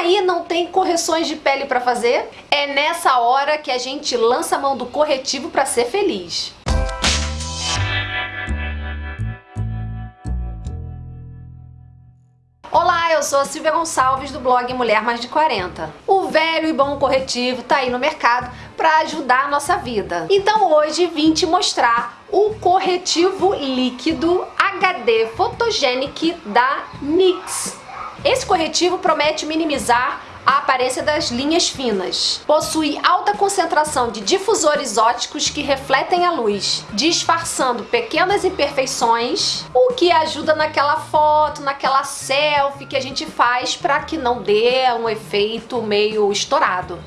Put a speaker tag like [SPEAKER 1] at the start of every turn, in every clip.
[SPEAKER 1] aí não tem correções de pele para fazer? É nessa hora que a gente lança a mão do corretivo para ser feliz. Olá, eu sou a Silvia Gonçalves do blog Mulher Mais de 40. O velho e bom corretivo tá aí no mercado para ajudar a nossa vida. Então hoje vim te mostrar o corretivo líquido HD Photogenic da NYX. Esse corretivo promete minimizar a aparência das linhas finas. Possui alta concentração de difusores óticos que refletem a luz, disfarçando pequenas imperfeições, o que ajuda naquela foto, naquela selfie que a gente faz para que não dê um efeito meio estourado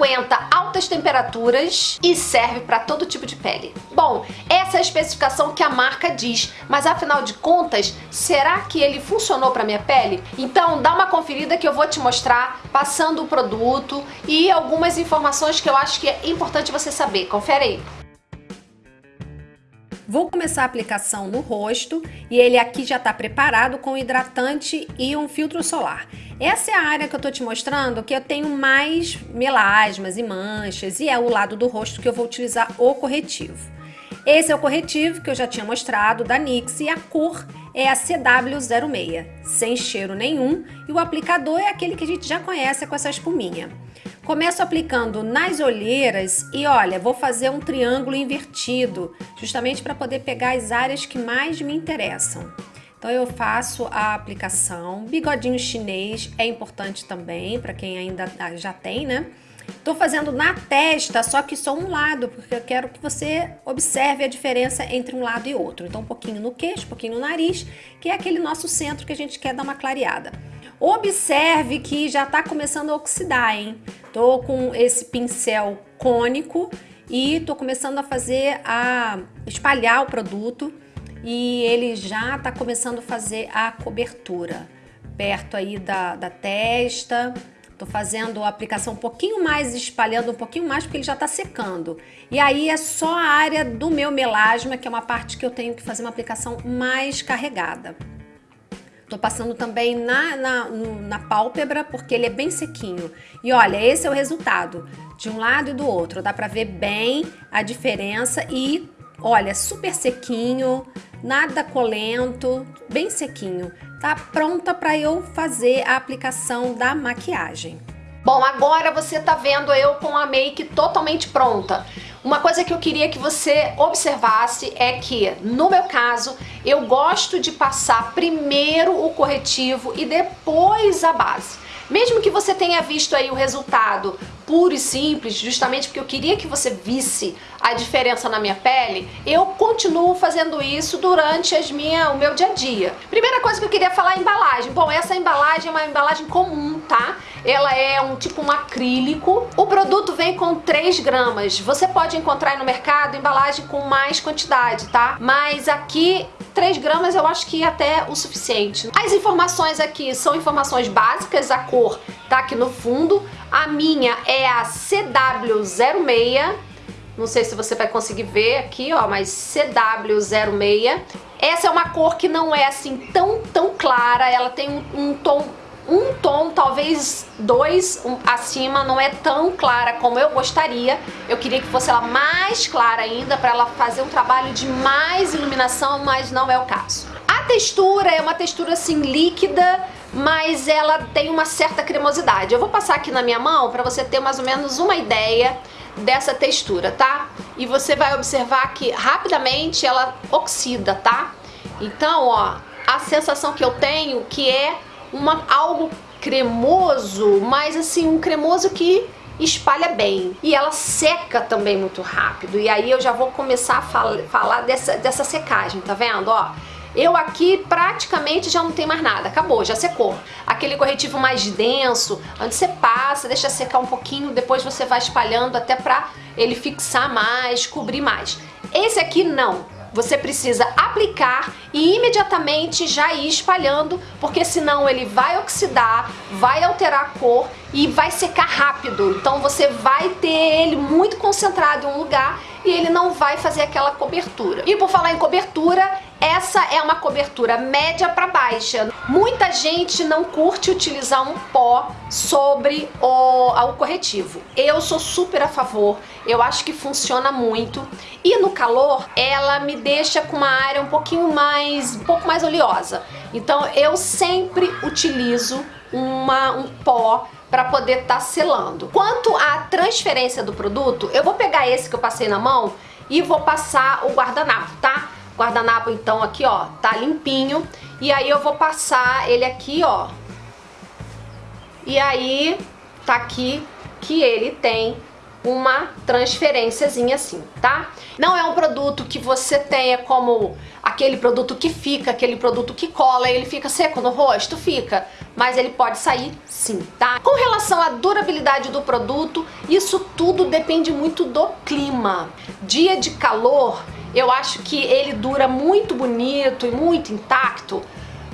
[SPEAKER 1] aguenta altas temperaturas e serve para todo tipo de pele. Bom, essa é a especificação que a marca diz, mas afinal de contas, será que ele funcionou para minha pele? Então dá uma conferida que eu vou te mostrar passando o produto e algumas informações que eu acho que é importante você saber. Confere aí. Vou começar a aplicação no rosto e ele aqui já está preparado com hidratante e um filtro solar. Essa é a área que eu estou te mostrando que eu tenho mais melasmas e manchas e é o lado do rosto que eu vou utilizar o corretivo. Esse é o corretivo que eu já tinha mostrado da NYX e a cor é a CW06, sem cheiro nenhum e o aplicador é aquele que a gente já conhece com essa espuminha. Começo aplicando nas olheiras e olha, vou fazer um triângulo invertido, justamente para poder pegar as áreas que mais me interessam. Então eu faço a aplicação, bigodinho chinês é importante também, para quem ainda já tem, né? Tô fazendo na testa, só que só um lado, porque eu quero que você observe a diferença entre um lado e outro. Então um pouquinho no queixo, um pouquinho no nariz, que é aquele nosso centro que a gente quer dar uma clareada. Observe que já está começando a oxidar, hein? Tô com esse pincel cônico e tô começando a fazer a espalhar o produto e ele já está começando a fazer a cobertura perto aí da, da testa. Tô fazendo a aplicação um pouquinho mais, espalhando um pouquinho mais, porque ele já tá secando. E aí é só a área do meu melasma, que é uma parte que eu tenho que fazer uma aplicação mais carregada. Tô passando também na, na, na pálpebra, porque ele é bem sequinho. E olha, esse é o resultado, de um lado e do outro. Dá pra ver bem a diferença e, olha, super sequinho, nada colento, bem sequinho. Tá pronta para eu fazer a aplicação da maquiagem. Bom, agora você tá vendo eu com a make totalmente pronta. Uma coisa que eu queria que você observasse é que, no meu caso, eu gosto de passar primeiro o corretivo e depois a base. Mesmo que você tenha visto aí o resultado puro e simples, justamente porque eu queria que você visse a diferença na minha pele, eu continuo fazendo isso durante as minha, o meu dia a dia. Primeira coisa que eu queria falar é embalagem. Bom, essa embalagem é uma embalagem comum, tá? Ela é um tipo um acrílico. O produto vem com 3 gramas. Você pode encontrar no mercado embalagem com mais quantidade, tá? Mas aqui 3 gramas eu acho que é até o suficiente. As informações aqui são informações básicas, a cor tá aqui no fundo. A minha é a CW06, não sei se você vai conseguir ver aqui, ó, mas CW06. Essa é uma cor que não é assim tão, tão clara, ela tem um, um tom um tom, talvez dois um, acima, não é tão clara como eu gostaria. Eu queria que fosse ela mais clara ainda, para ela fazer um trabalho de mais iluminação, mas não é o caso. A textura é uma textura assim líquida, mas ela tem uma certa cremosidade. Eu vou passar aqui na minha mão para você ter mais ou menos uma ideia dessa textura, tá? E você vai observar que rapidamente ela oxida, tá? Então, ó, a sensação que eu tenho que é uma, algo cremoso, mas assim, um cremoso que espalha bem. E ela seca também muito rápido. E aí eu já vou começar a fal falar dessa, dessa secagem, tá vendo? Ó, eu aqui praticamente já não tem mais nada, acabou, já secou. Aquele corretivo mais denso, onde você passa, deixa secar um pouquinho, depois você vai espalhando até pra ele fixar mais, cobrir mais. Esse aqui não, você precisa aplicar e imediatamente já ir espalhando, porque senão ele vai oxidar, vai alterar a cor e vai secar rápido. Então você vai ter ele muito concentrado em um lugar e ele não vai fazer aquela cobertura. E por falar em cobertura, essa é uma cobertura média para baixa. Muita gente não curte utilizar um pó sobre o, o corretivo. Eu sou super a favor, eu acho que funciona muito. E no calor, ela me deixa com uma área um pouquinho mais, um pouco mais oleosa. Então eu sempre utilizo uma, um pó para poder estar tá selando. Quanto à transferência do produto, eu vou pegar esse que eu passei na mão e vou passar o guardanapo, tá? Guardanapo então aqui ó, tá limpinho. E aí eu vou passar ele aqui ó. E aí tá aqui que ele tem uma transferênciazinha assim, tá? Não é um produto que você tenha como aquele produto que fica, aquele produto que cola, ele fica seco no rosto? Fica, mas ele pode sair sim, tá? Com relação à durabilidade do produto, isso tudo depende muito do clima. Dia de calor, eu acho que ele dura muito bonito e muito intacto,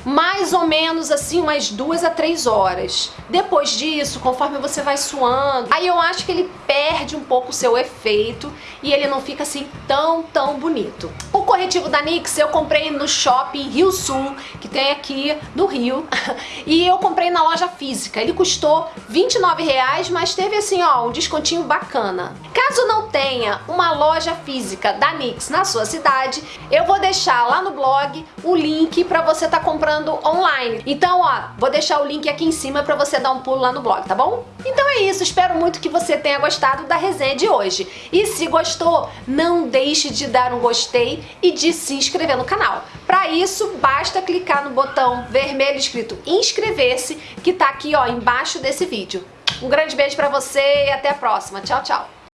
[SPEAKER 1] mais ou menos assim umas duas a três horas. Depois disso, conforme você vai suando, aí eu acho que ele perde um pouco o seu efeito e ele não fica assim tão, tão bonito. O corretivo da NYX eu comprei no shopping Rio Sul, que tem aqui no Rio, e eu comprei na loja física. Ele custou 29 reais, mas teve assim, ó, um descontinho bacana. Caso não tenha uma loja física da NYX na sua cidade, eu vou deixar lá no blog o link para você tá comprando online. Então, ó, vou deixar o link aqui em cima para você dar um pulo lá no blog, tá bom? Então é isso, espero muito que você tenha gostado da resenha de hoje. E se gostou, não deixe de dar um gostei e de se inscrever no canal. Para isso, basta clicar no botão vermelho escrito inscrever-se, que tá aqui ó, embaixo desse vídeo. Um grande beijo para você e até a próxima. Tchau, tchau.